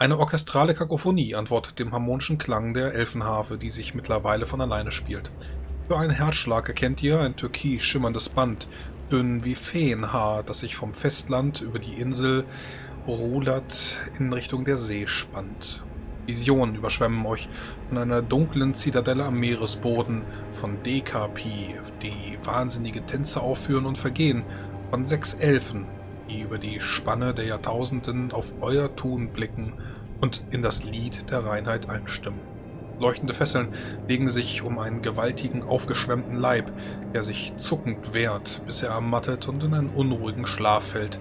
Eine orchestrale Kakophonie antwortet dem harmonischen Klang der Elfenharfe, die sich mittlerweile von alleine spielt. Für einen Herzschlag erkennt ihr ein türkis schimmerndes Band, dünn wie Feenhaar, das sich vom Festland über die Insel rudert in Richtung der See spannt. Visionen überschwemmen euch von einer dunklen Zitadelle am Meeresboden, von Dekapi, die wahnsinnige Tänze aufführen und vergehen, von sechs Elfen, die über die Spanne der Jahrtausenden auf euer Tun blicken und in das Lied der Reinheit einstimmen. Leuchtende Fesseln legen sich um einen gewaltigen, aufgeschwemmten Leib, der sich zuckend wehrt, bis er ermattet und in einen unruhigen Schlaf fällt.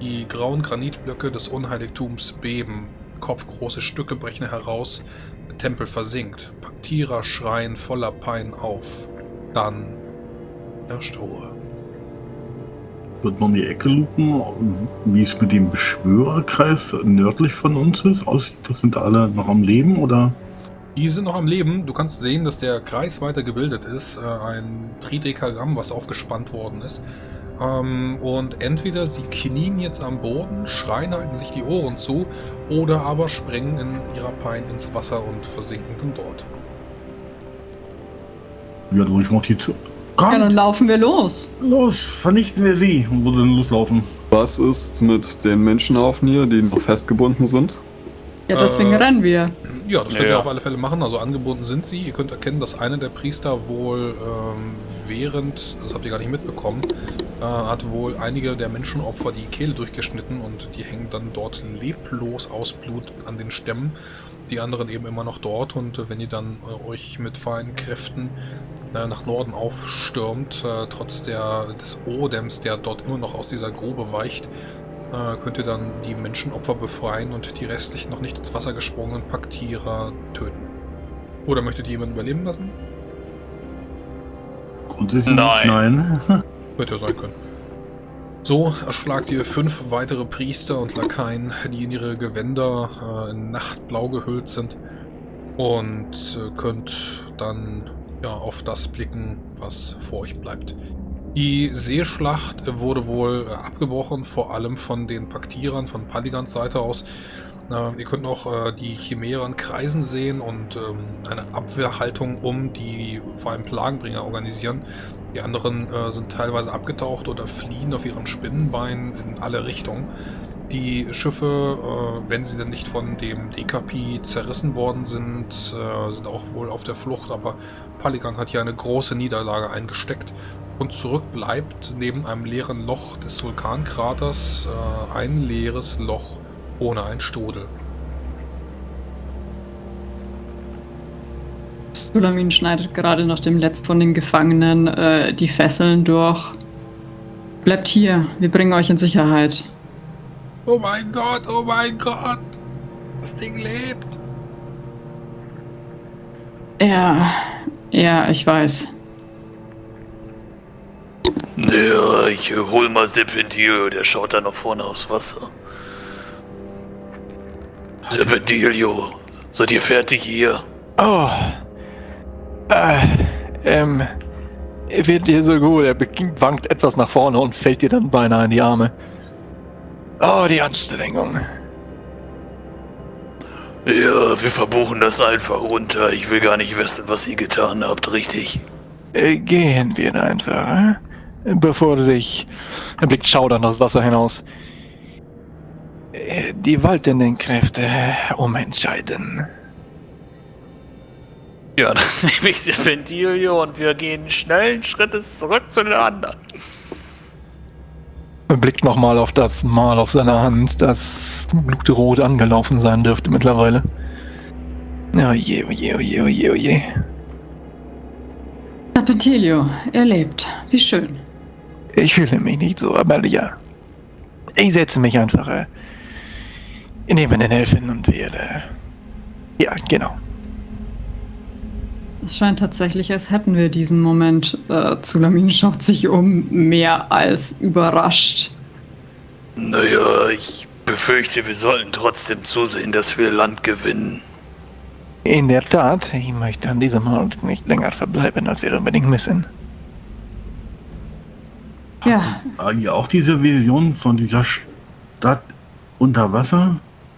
Die grauen Granitblöcke des Unheiligtums beben, kopfgroße Stücke brechen heraus, der Tempel versinkt, Paktierer schreien voller Pein auf. Dann herrscht Ruhe. Wird man die Ecke lupen, wie es mit dem Beschwörerkreis nördlich von uns ist, aussieht? Das sind alle noch am Leben, oder? Die sind noch am Leben. Du kannst sehen, dass der Kreis weiter gebildet ist. Äh, ein Tridekagramm, was aufgespannt worden ist. Ähm, und entweder sie knien jetzt am Boden, schreien, halten sich die Ohren zu, oder aber springen in ihrer Pein ins Wasser und versinken dann dort. Ja, du ich mach die zu. Kommt. Ja, dann laufen wir los. Los, vernichten wir sie. Und wo denn loslaufen? Was ist mit den Menschenhaufen hier, die noch festgebunden sind? Ja, deswegen äh, rennen wir. Ja, das könnt ja, ihr auf alle Fälle machen. Also angebunden sind sie. Ihr könnt erkennen, dass einer der Priester wohl ähm, während, das habt ihr gar nicht mitbekommen, äh, hat wohl einige der Menschenopfer die Kehle durchgeschnitten und die hängen dann dort leblos aus Blut an den Stämmen. Die anderen eben immer noch dort und äh, wenn ihr dann äh, euch mit feinen Kräften äh, nach Norden aufstürmt, äh, trotz der, des Odems, der dort immer noch aus dieser Grube weicht, äh, könnt ihr dann die Menschenopfer befreien und die restlichen noch nicht ins Wasser gesprungenen Paktierer töten. Oder möchtet ihr jemanden überleben lassen? Grundsätzlich nein. nein. Hätte ja sein können. So erschlagt ihr fünf weitere Priester und Lakaien, die in ihre Gewänder äh, in Nachtblau gehüllt sind und äh, könnt dann ja, auf das blicken, was vor euch bleibt. Die Seeschlacht wurde wohl äh, abgebrochen, vor allem von den Paktierern von Paligans Seite aus. Ihr könnt noch äh, die Chimären kreisen sehen und ähm, eine Abwehrhaltung um die vor allem Plagenbringer organisieren. Die anderen äh, sind teilweise abgetaucht oder fliehen auf ihren Spinnenbeinen in alle Richtungen. Die Schiffe, wenn sie denn nicht von dem DKP zerrissen worden sind, sind auch wohl auf der Flucht, aber Paligan hat hier eine große Niederlage eingesteckt und zurück bleibt neben einem leeren Loch des Vulkankraters äh, ein leeres Loch ohne ein Strudel. Sulamin schneidet gerade noch dem letzten von den Gefangenen äh, die Fesseln durch. Bleibt hier, wir bringen euch in Sicherheit. Oh mein Gott, oh mein Gott! Das Ding lebt! Ja, ja, ich weiß. Ja, ich hol mal Serpentilio, der schaut da noch vorne aufs Wasser. Serpentilio, seid ihr fertig hier? Oh. Äh, ähm. Wird dir so gut, er wankt etwas nach vorne und fällt dir dann beinahe in die Arme. Oh, die Anstrengung. Ja, wir verbuchen das einfach runter. Ich will gar nicht wissen, was ihr getan habt, richtig? Äh, gehen wir einfach, äh? Bevor sich, er blickt schaudernd aus Wasser hinaus, äh, die waltenden Kräfte umentscheiden. Ja, dann nehme ich Serpentilio und wir gehen schnellen Schrittes zurück zu den anderen. Er blickt nochmal auf das Mal auf seiner Hand, das blutrot angelaufen sein dürfte mittlerweile. Oh je, oh je, oh je, oh je, oh je. Serpentilio, er lebt. Wie schön. Ich fühle mich nicht so, aber ja. Ich setze mich einfach äh, neben den Helfen und werde. Ja, genau. Es scheint tatsächlich, als hätten wir diesen Moment. Äh, Zulamin schaut sich um, mehr als überrascht. Naja, ich befürchte, wir sollten trotzdem zusehen, dass wir Land gewinnen. In der Tat, ich möchte an diesem Ort nicht länger verbleiben, als wir unbedingt müssen. Ja. Haben auch diese Vision von dieser Stadt unter Wasser?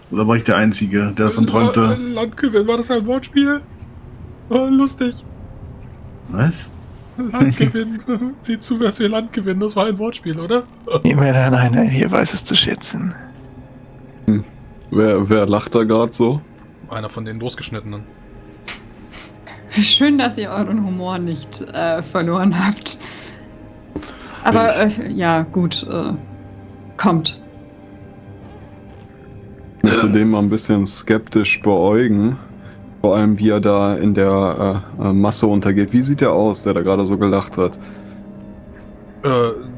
Oder war ich der Einzige, der davon La- träumte? Landgewinn, war das ein Wortspiel? Oh, lustig. Was? Landgewinn. Sieh zu, dass wir Land gewinnen. Das war ein Wortspiel, oder? Immer dann einer hier weiß es zu schätzen. Wer, wer lacht da gerade so? Einer von den losgeschnittenen. Schön, dass ihr euren Humor nicht äh, verloren habt. Aber äh, ja, gut. Äh, kommt. Ich möchte den mal ein bisschen skeptisch beäugen. Vor allem, wie er da in der äh, äh, Masse untergeht. Wie sieht der aus, der da gerade so gelacht hat? Äh,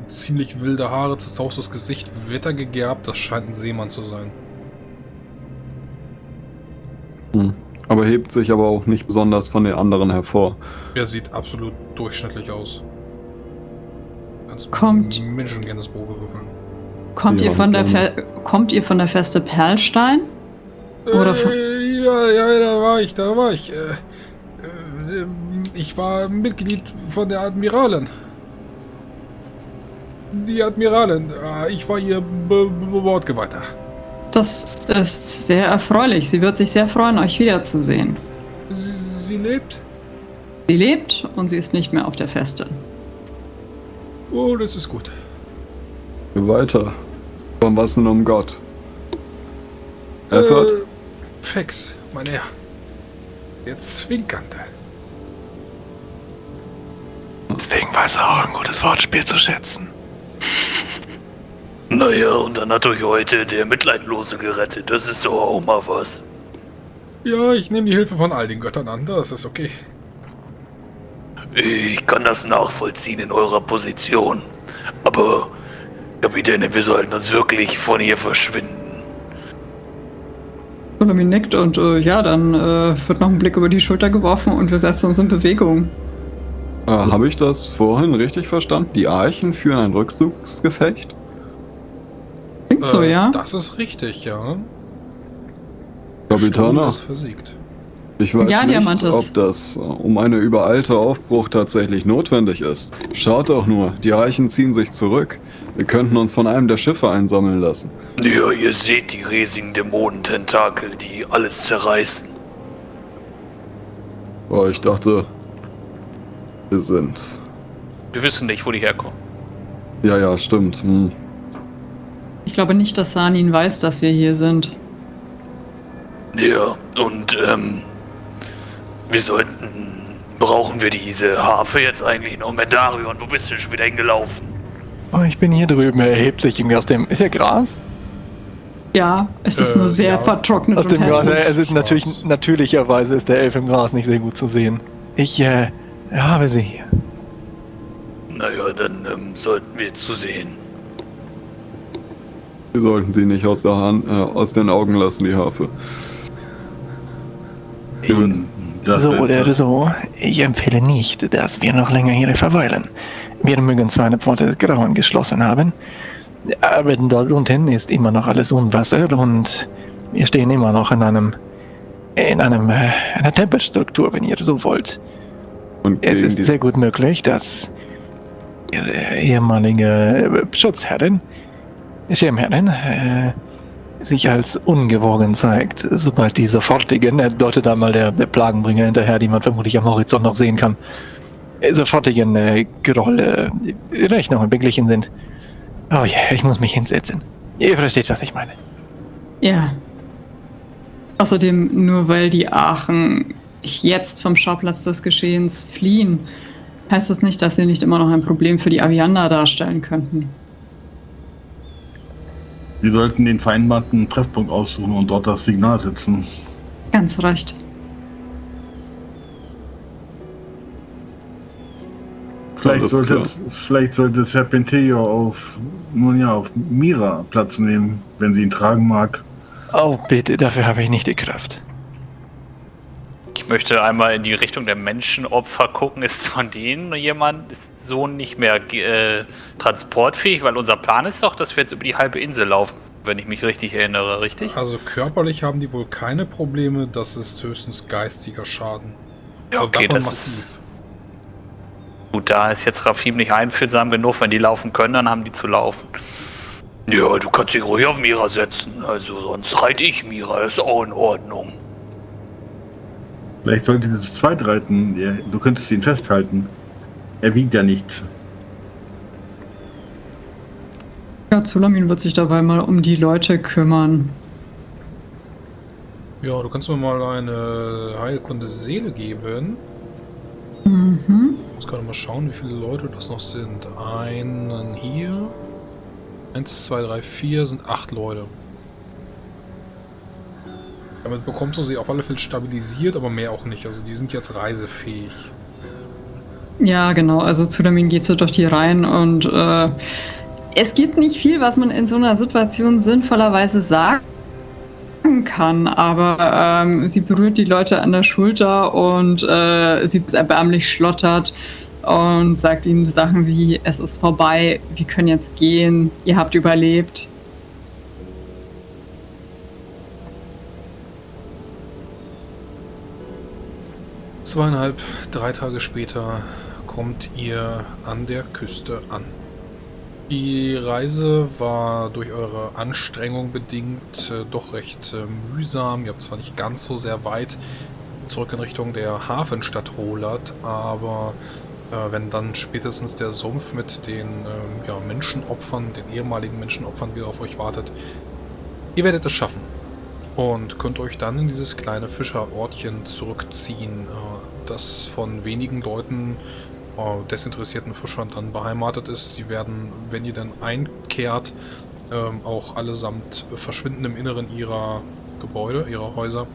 ziemlich wilde Haare, zerzaustes Gesicht, wettergegerbt. Das scheint ein Seemann zu sein. Hm. Aber hebt sich aber auch nicht besonders von den anderen hervor. Er sieht absolut durchschnittlich aus. Kannst Kommt. Menschen gerne das Probe würfeln. Kommt, Ja, ihr von der. Fe kommt ihr von der Feste Perlstein? Oder von- Äh, ja, ja, da war ich, da war ich. Äh, äh, ich war Mitglied von der Admiralin. Die Admiralin. äh, Ich war ihr Be Be Wortgeweihter. Das ist sehr erfreulich. Sie wird sich sehr freuen, euch wiederzusehen. Sie, sie lebt? Sie lebt und sie ist nicht mehr auf der Feste. Oh, das ist gut. Weiter. Von was denn um Gott? Effort? Äh, Fex, mein Herr. Der Zwinkernde. Deswegen weiß er auch ein gutes Wortspiel zu schätzen. Naja, und dann hat euch heute der Mitleidlose gerettet. Das ist doch auch mal was. Ja, ich nehme die Hilfe von all den Göttern an. Das ist okay. Ich kann das nachvollziehen in eurer Position. Aber, Kapitäne, wir sollten uns wirklich von hier verschwinden. Solomon nickt und äh, ja, dann äh, wird noch ein Blick über die Schulter geworfen und wir setzen uns in Bewegung. Äh, Habe ich das vorhin richtig verstanden? Die Archen führen ein Rückzugsgefecht? Klingt so, Äh, ja? Das ist richtig, ja. Kapitana, Sturm ist versiegt. Ich weiß Ja, nicht, ob das äh, um eine übereilte Aufbruch tatsächlich notwendig ist. Schaut doch nur, die Archen ziehen sich zurück. Wir könnten uns von einem der Schiffe einsammeln lassen. Ja, ihr seht die riesigen Dämonententakel, die alles zerreißen. Oh, ich dachte, wir sind. Wir wissen nicht, wo die herkommen. Ja, ja, stimmt. Hm. Ich glaube nicht, dass Sanin weiß, dass wir hier sind. Ja, und, ähm, wir sollten. Brauchen wir diese Harfe jetzt eigentlich noch? Medarion, wo bist du schon wieder hingelaufen? Oh, ich bin hier drüben. Er erhebt sich irgendwie aus dem. Ist ja Gras? Ja, es ist Äh, nur sehr ja. vertrocknet Aus und dem Gras. Es ist natürlich, natürlicherweise ist der Elf im Gras nicht sehr gut zu sehen. Ich äh, habe sie hier. Naja, dann ähm, sollten wir zusehen. Wir sollten sie nicht aus, der Hand, äh, aus den Augen lassen, die Harfe. Hm, das so oder so, ich empfehle nicht, dass wir noch länger hier verweilen. Wir mögen zwar eine Pforte des Grauen geschlossen haben, aber dort unten ist immer noch alles Unwasser und wir stehen immer noch in einem in einem äh, einer Tempelstruktur, wenn ihr so wollt. Und Es ist sehr gut möglich, dass ihre ehemalige äh, Schutzherrin, Schirmherrin, äh, sich als ungewogen zeigt, sobald die sofortigen, er deutet da mal der, der Plagenbringer hinterher, die man vermutlich am Horizont noch sehen kann, sofortigen äh, Gerolle äh, Rechnungen beglichen sind. Oh ja, ich muss mich hinsetzen. Ihr versteht, was ich meine. Ja. Außerdem, nur weil die Aachen jetzt vom Schauplatz des Geschehens fliehen, heißt das nicht, dass sie nicht immer noch ein Problem für die Aviander darstellen könnten. Wir sollten den vereinbarten Treffpunkt aussuchen und dort das Signal setzen. Ganz recht. Vielleicht sollte, vielleicht sollte Serpentillo auf, nun ja, auf Mira Platz nehmen, wenn sie ihn tragen mag. Oh, bitte, dafür habe ich nicht die Kraft. Ich möchte einmal in die Richtung der Menschenopfer gucken. Ist von denen jemand, ist so nicht mehr äh, transportfähig? Weil unser Plan ist doch, dass wir jetzt über die halbe Insel laufen, wenn ich mich richtig erinnere, richtig? Also körperlich haben die wohl keine Probleme. Das ist höchstens geistiger Schaden. Ja, okay, das ist. Gut, da ist jetzt Rafim nicht einfühlsam genug. Wenn die laufen können, dann haben die zu laufen. Ja, du kannst dich ruhig auf Mira setzen. Also sonst reite ich Mira. Das ist auch in Ordnung. Vielleicht solltet ihr zu zweit reiten. Ja, du könntest ihn festhalten. Er wiegt ja nichts. Ja, Zulamin wird sich dabei mal um die Leute kümmern. Ja, du kannst mir mal eine Heilkunde Seele geben. Mhm. Ich muss gerade mal schauen, wie viele Leute das noch sind. Einen hier. Eins, zwei, drei, vier sind acht Leute. Damit bekommst du sie auf alle Fälle stabilisiert, aber mehr auch nicht. Also die sind jetzt reisefähig. Ja, genau. Also Zulamin geht so durch die Reihen und äh, es gibt nicht viel, was man in so einer Situation sinnvollerweise sagen kann, aber ähm, sie berührt die Leute an der Schulter und äh, sie erbärmlich schlottert und sagt ihnen Sachen wie, es ist vorbei, wir können jetzt gehen, ihr habt überlebt. Zweieinhalb, drei Tage später kommt ihr an der Küste an. Die Reise war durch eure Anstrengung bedingt äh, doch recht äh, mühsam. Ihr habt zwar nicht ganz so sehr weit zurück in Richtung der Hafenstadt Rolat, aber äh, wenn dann spätestens der Sumpf mit den ähm, ja, Menschenopfern, den ehemaligen Menschenopfern wieder auf euch wartet, ihr werdet es schaffen und könnt euch dann in dieses kleine Fischerortchen zurückziehen, äh, das von wenigen Leuten äh, desinteressierten Fischern dann beheimatet ist. Sie werden, wenn ihr dann einkehrt, ähm, auch allesamt verschwinden im Inneren ihrer Gebäude, ihrer Häuser.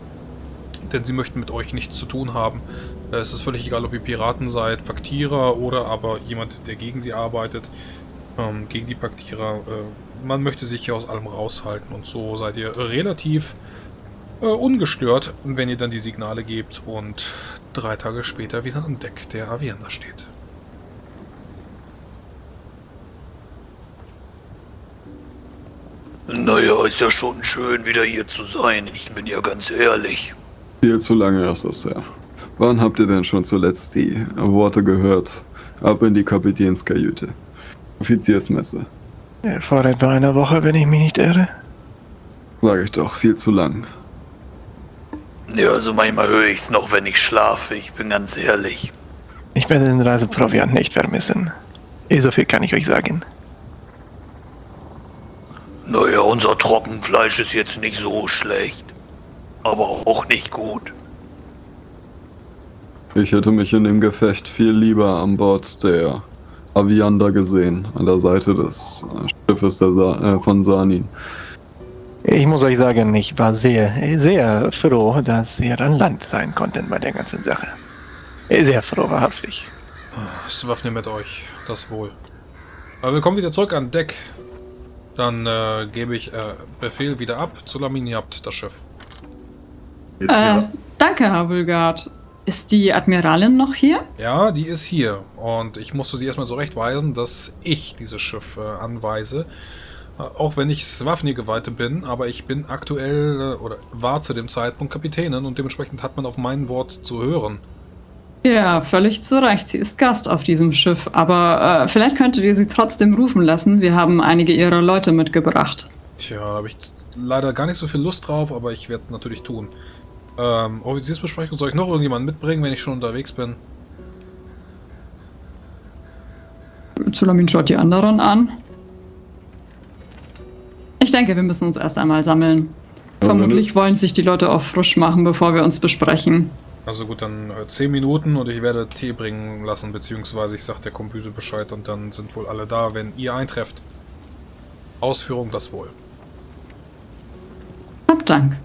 Denn sie möchten mit euch nichts zu tun haben. Äh, es ist völlig egal, ob ihr Piraten seid, Paktierer oder aber jemand, der gegen sie arbeitet, ähm, gegen die Paktierer. Man möchte sich hier aus allem raushalten und so seid ihr relativ äh, ungestört, wenn ihr dann die Signale gebt und drei Tage später wieder an Deck der Avienda steht. Naja, ist ja schon schön, wieder hier zu sein. Ich bin ja ganz ehrlich. Viel zu lange ist das her. Wann habt ihr denn schon zuletzt die Worte gehört? Ab in die Kapitänskajüte. Offiziersmesse. Äh, Vor etwa einer Woche, wenn ich mich nicht irre. Sag ich doch, viel zu lang. Ja, also manchmal höre ich's noch, wenn ich schlafe. Ich bin ganz ehrlich. Ich werde den Reiseproviant nicht vermissen. Eh, so viel kann ich euch sagen. Naja, unser Trockenfleisch ist jetzt nicht so schlecht. Aber auch nicht gut. Ich hätte mich in dem Gefecht viel lieber an Bord der Aviander gesehen, an der Seite des Schiffes der Sa äh, von Sanin. Ich muss euch sagen, ich war sehr, sehr froh, dass wir an Land sein konnten bei der ganzen Sache. Sehr froh, wahrhaftig. Swafne mit euch, das wohl. Aber wir kommen wieder zurück an Deck. Dann äh, gebe ich äh, Befehl wieder ab. Zulamin, ihr habt das Schiff. Jetzt Äh, danke, Herr Vulgard. Ist die Admiralin noch hier? Ja, die ist hier. Und ich musste sie erstmal zurechtweisen, dass ich dieses Schiff äh, anweise. Auch wenn ich Swafnir-Geweihte bin, aber ich bin aktuell äh, oder war zu dem Zeitpunkt Kapitänin und dementsprechend hat man auf mein Wort zu hören. Ja, völlig zu Recht. Sie ist Gast auf diesem Schiff, aber äh, vielleicht könntet ihr sie trotzdem rufen lassen. Wir haben einige ihrer Leute mitgebracht. Tja, da habe ich leider gar nicht so viel Lust drauf, aber ich werde es natürlich tun. Ähm, Offiziersbesprechung, soll ich noch irgendjemanden mitbringen, wenn ich schon unterwegs bin? Zulamin schaut die anderen an. Ich denke, wir müssen uns erst einmal sammeln. Ja, Vermutlich wollen sich die Leute auch frisch machen, bevor wir uns besprechen. Also gut, dann äh, 10 Minuten und ich werde Tee bringen lassen, beziehungsweise ich sage der Kombüse Bescheid und dann sind wohl alle da, wenn ihr eintrefft. Ausführung das wohl. Hab Dank.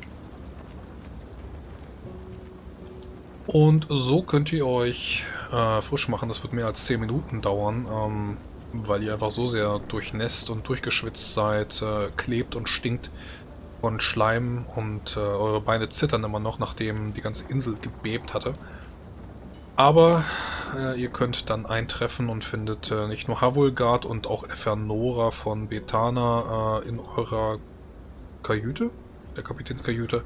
Und so könnt ihr euch äh, frisch machen. Das wird mehr als 10 Minuten dauern, ähm, weil ihr einfach so sehr durchnässt und durchgeschwitzt seid, äh, klebt und stinkt von Schleim und äh, eure Beine zittern immer noch, nachdem die ganze Insel gebebt hatte. Aber äh, ihr könnt dann eintreffen und findet äh, nicht nur Havulgard und auch Efernora von Betana äh, in eurer Kajüte, der Kapitänskajüte.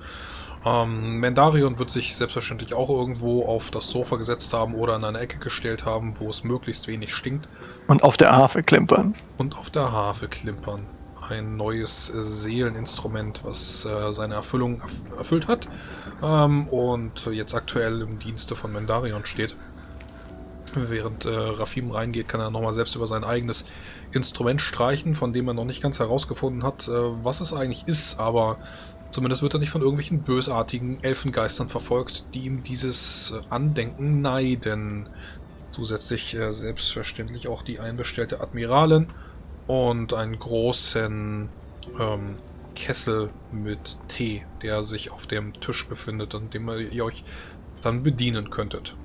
Ähm, Mendarion wird sich selbstverständlich auch irgendwo auf das Sofa gesetzt haben oder in eine Ecke gestellt haben, wo es möglichst wenig stinkt Und auf der Harfe klimpern. und auf der Harfe klimpern. ein neues äh, Seeleninstrument, was äh, seine Erfüllung erf erfüllt hat ähm, und jetzt aktuell im Dienste von Mendarion steht. Während äh, Rafim reingeht, kann er nochmal selbst über sein eigenes Instrument streichen, von dem er noch nicht ganz herausgefunden hat, äh, was es eigentlich ist, aber zumindest wird er nicht von irgendwelchen bösartigen Elfengeistern verfolgt, die ihm dieses äh, Andenken neiden. Zusätzlich äh, selbstverständlich auch die einbestellte Admiralin und einen großen ähm, Kessel mit Tee, der sich auf dem Tisch befindet, an dem ihr euch dann bedienen könntet.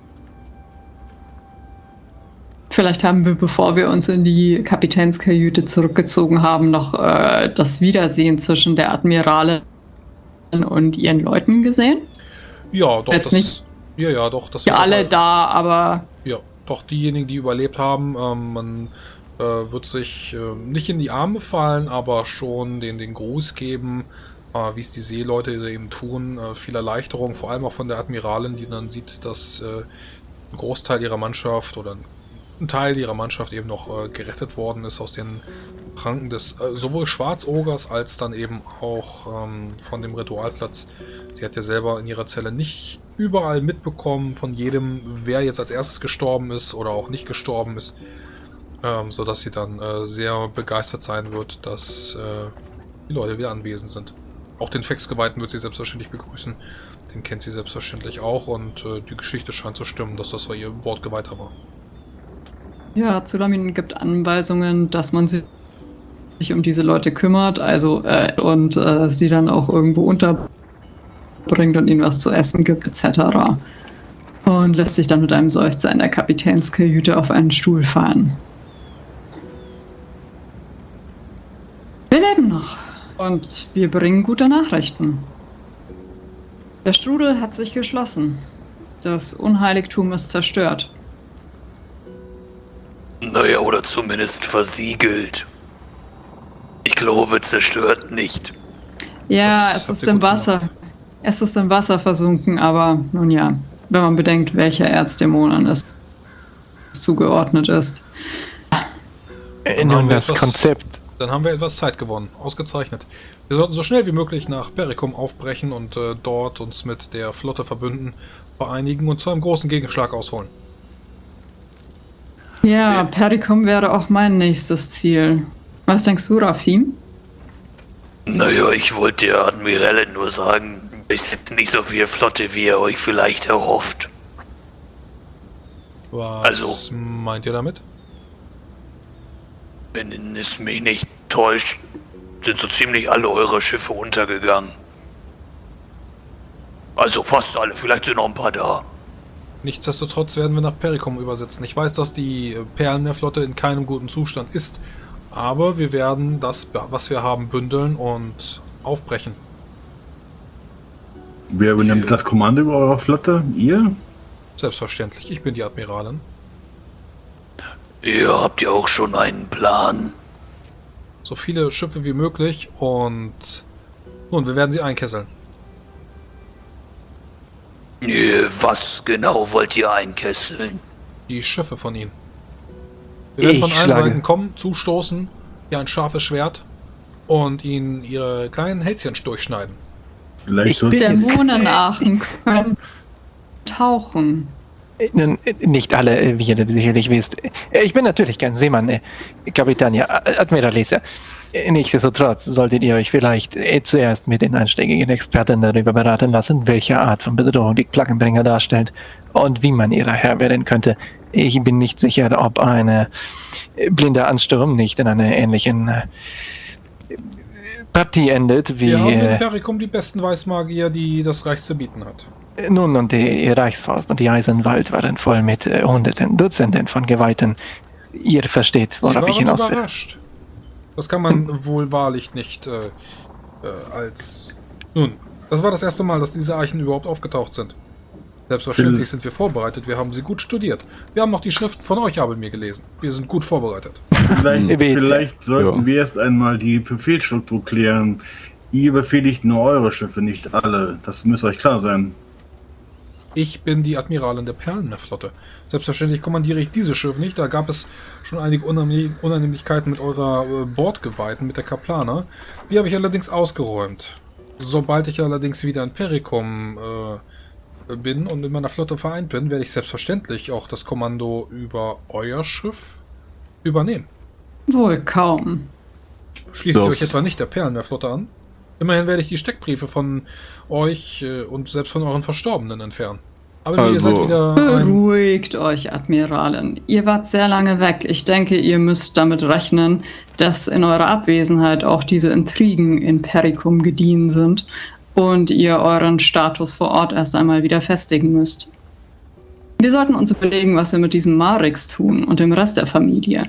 Vielleicht haben wir, bevor wir uns in die Kapitänskajüte zurückgezogen haben, noch äh, das Wiedersehen zwischen der Admiralin und ihren Leuten gesehen. Ja, doch, Jetzt das, nicht. ja, ja, doch, das Ja, alle dabei. da, aber Ja, doch diejenigen, die überlebt haben, ähm, man äh, wird sich äh, nicht in die Arme fallen, aber schon den, den Gruß geben, äh, wie es die Seeleute eben tun. Äh, viel Erleichterung, vor allem auch von der Admiralin, die dann sieht, dass äh, ein Großteil ihrer Mannschaft oder ein Teil ihrer Mannschaft eben noch äh, gerettet worden ist aus den Pranken des äh, sowohl Schwarzogers als dann eben auch ähm, von dem Ritualplatz. Sie hat ja selber in ihrer Zelle nicht überall mitbekommen von jedem, wer jetzt als erstes gestorben ist oder auch nicht gestorben ist, ähm, sodass sie dann äh, sehr begeistert sein wird, dass äh, die Leute wieder anwesend sind. Auch den Fexgeweihten wird sie selbstverständlich begrüßen. Den kennt sie selbstverständlich auch und äh, die Geschichte scheint zu stimmen, dass das ihr Wortgeweihter war. ja, Zulamin gibt Anweisungen, dass man sich um diese Leute kümmert, also äh, und äh, sie dann auch irgendwo unterbringt und ihnen was zu essen gibt, etc. Und lässt sich dann mit einem Seufzer in der Kapitänskajüte auf einen Stuhl fallen. Wir leben noch und wir bringen gute Nachrichten. Der Strudel hat sich geschlossen. Das Unheiligtum ist zerstört. Naja, oder zumindest versiegelt. Ich glaube, zerstört nicht. Ja, Das es ist im gut gemacht. Wasser. Es ist im Wasser versunken, aber nun ja, wenn man bedenkt, welcher Erzdämonen es zugeordnet ist. Haben wir das etwas- Konzept. Dann haben wir etwas Zeit gewonnen. Ausgezeichnet. Wir sollten so schnell wie möglich nach Perikum aufbrechen und äh, dort uns mit der Flotte verbünden, vereinigen und zu einem großen Gegenschlag ausholen. Ja, Perikum wäre auch mein nächstes Ziel. Was denkst du, Rafim? Naja, ich wollte der Admiralin nur sagen, es ist nicht so viel Flotte, wie ihr euch vielleicht erhofft. Was Also- meint ihr damit? Wenn es mich nicht täuscht, sind so ziemlich alle eure Schiffe untergegangen. Also fast alle, vielleicht sind noch ein paar da. Nichtsdestotrotz werden wir nach Perikum übersetzen. Ich weiß, dass die äh, Perlenmeerflotte in keinem guten Zustand ist, aber wir werden das, was wir haben, bündeln und aufbrechen. Wer übernimmt das Kommando über eurer Flotte? Ihr? Selbstverständlich. Ich bin die Admiralin. Ihr habt ja auch schon einen Plan. So viele Schiffe wie möglich und nun, wir werden sie einkesseln. Was genau wollt ihr einkesseln? Die Schiffe von ihnen. Wir werden Ich von allen schlage- Seiten kommen, zustoßen, hier ein scharfes Schwert und ihnen ihre kleinen Hälschen durchschneiden. Vielleicht Ich sollte bin- Dämonenarchen können tauchen. Äh, Nun, nicht alle, äh, wie ihr sicherlich wisst. Äh, Ich bin natürlich kein Seemann, äh, Kapitän, ja, Äh, Admiralisa. Nichtsdestotrotz solltet ihr euch vielleicht äh, zuerst mit den einschlägigen Experten darüber beraten lassen, welche Art von Bedrohung die Plaggenbringer darstellt und wie man ihrer Herr werden könnte. Ich bin nicht sicher, ob ein äh, blinder Ansturm nicht in einer ähnlichen äh, Partie endet, wie Wir haben in Perikum die besten Weißmagier, die das Reich zu bieten hat. Nun, und die Reichsfaust und die Eisenwald waren voll mit Hunderten, Dutzenden von Geweihten. Ihr versteht, worauf ich hinaus will. überrascht. Das kann man wohl wahrlich nicht äh, äh, als... Nun, das war das erste Mal, dass diese Eichen überhaupt aufgetaucht sind. Selbstverständlich sind wir vorbereitet. Wir haben sie gut studiert. Wir haben noch die Schriften von euch Abel mir gelesen. Wir sind gut vorbereitet. Vielleicht, Bitte. vielleicht sollten Ja. wir erst einmal die Befehlsstruktur klären. Ihr befehligt nur eure Schiffe, nicht alle. Das müsste euch klar sein. Ich bin die Admiralin der Perlenmeerflotte. Selbstverständlich kommandiere ich dieses Schiff nicht. Da gab es schon einige Unannehmlich- Unannehmlichkeiten mit eurer äh, Bordgeweihten, mit der Kaplaner. Die habe ich allerdings ausgeräumt. Sobald ich allerdings wieder in Perikum äh, bin und mit meiner Flotte vereint bin, werde ich selbstverständlich auch das Kommando über euer Schiff übernehmen. Wohl kaum. Schließt ihr Das- euch etwa nicht der Perlenmeerflotte an? Immerhin werde ich die Steckbriefe von euch äh, und selbst von euren Verstorbenen entfernen. Aber ihr Also- seid wieder ein... Beruhigt euch, Admiralin. Ihr wart sehr lange weg. Ich denke, ihr müsst damit rechnen, dass in eurer Abwesenheit auch diese Intrigen in Perikum gediehen sind und ihr euren Status vor Ort erst einmal wieder festigen müsst. Wir sollten uns überlegen, was wir mit diesem Marix tun und dem Rest der Familie.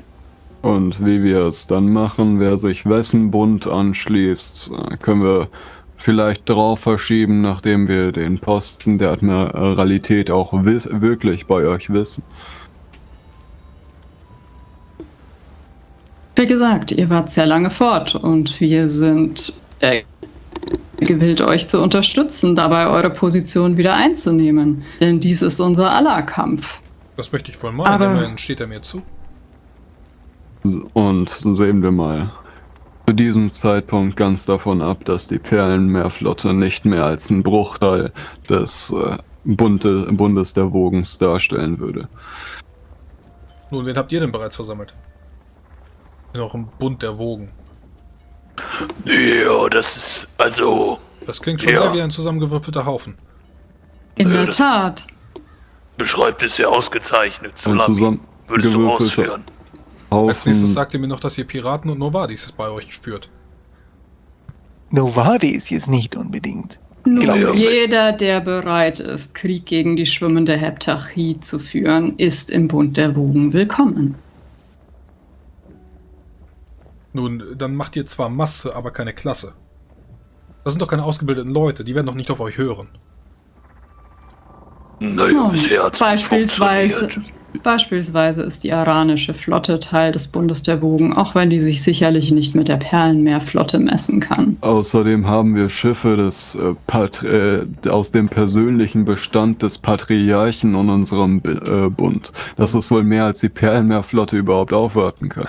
Und wie wir es dann machen, wer sich wessen Bund anschließt, können wir vielleicht drauf verschieben, nachdem wir den Posten der Admiralität auch wirklich bei euch wissen. Wie gesagt, ihr wart sehr lange fort und wir sind äh, gewillt, euch zu unterstützen, dabei eure Position wieder einzunehmen. Denn dies ist unser aller Kampf. Das möchte ich wohl meinen, Aber- immerhin steht er mir zu. Und sehen wir mal. Zu diesem Zeitpunkt ganz davon ab, dass die Perlenmeerflotte nicht mehr als ein Bruchteil des äh, Bunde, Bundes der Wogens darstellen würde. Nun, wen habt ihr denn bereits versammelt? In eurem Bund der Wogen. Ja, das ist also Das klingt schon Ja. sehr wie ein zusammengewürfelter Haufen. In Ja, der das- Tat. beschreibt es sehr ausgezeichnet. Ein würdest du zusammengewürfelter Als nächstes sagt ihr mir noch, dass ihr Piraten und Novadis bei euch führt. Novadis jetzt nicht unbedingt. Nun, Ja. jeder, der bereit ist, Krieg gegen die schwimmende Heptachie zu führen, ist im Bund der Wogen willkommen. Nun, dann macht ihr zwar Masse, aber keine Klasse. Das sind doch keine ausgebildeten Leute, die werden doch nicht auf euch hören. Naja, Nun, bisher hat's nicht beispielsweise, funktioniert. Beispielsweise ist die aranische Flotte Teil des Bundes der Wogen, auch wenn die sich sicherlich nicht mit der Perlenmeerflotte messen kann. Außerdem haben wir Schiffe des, äh, äh, aus dem persönlichen Bestand des Patriarchen und unserem B äh, Bund. Das ist wohl mehr, als die Perlenmeerflotte überhaupt aufwarten kann.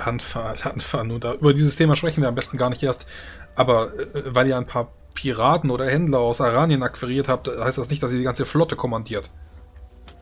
Alanfa, Alanfa, nun da, über dieses Thema sprechen wir am besten gar nicht erst. Aber äh, weil ihr ein paar Piraten oder Händler aus Aranien akquiriert habt, heißt das nicht, dass ihr die ganze Flotte kommandiert.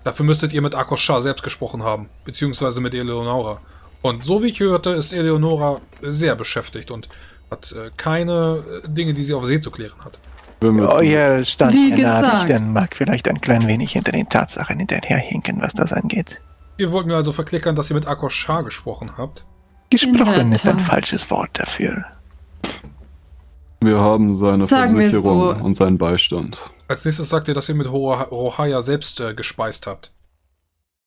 Dafür müsstet ihr mit Akos-Shah selbst gesprochen haben, beziehungsweise mit Eleonora. Und so wie ich hörte, ist Eleonora sehr beschäftigt und hat äh, keine äh, Dinge, die sie auf See zu klären hat. Euer Stand Wie der gesagt. Nachrichten mag vielleicht ein klein wenig hinter den Tatsachen hinterherhinken, was das angeht. Ihr wollt mir also verklickern, dass ihr mit Akos-Shah gesprochen habt. Gesprochen ist ein falsches Wort dafür. wir haben seine Sagen Versicherung so. und seinen Beistand. Als nächstes sagt ihr, dass ihr mit Rohaya selbst äh, gespeist habt.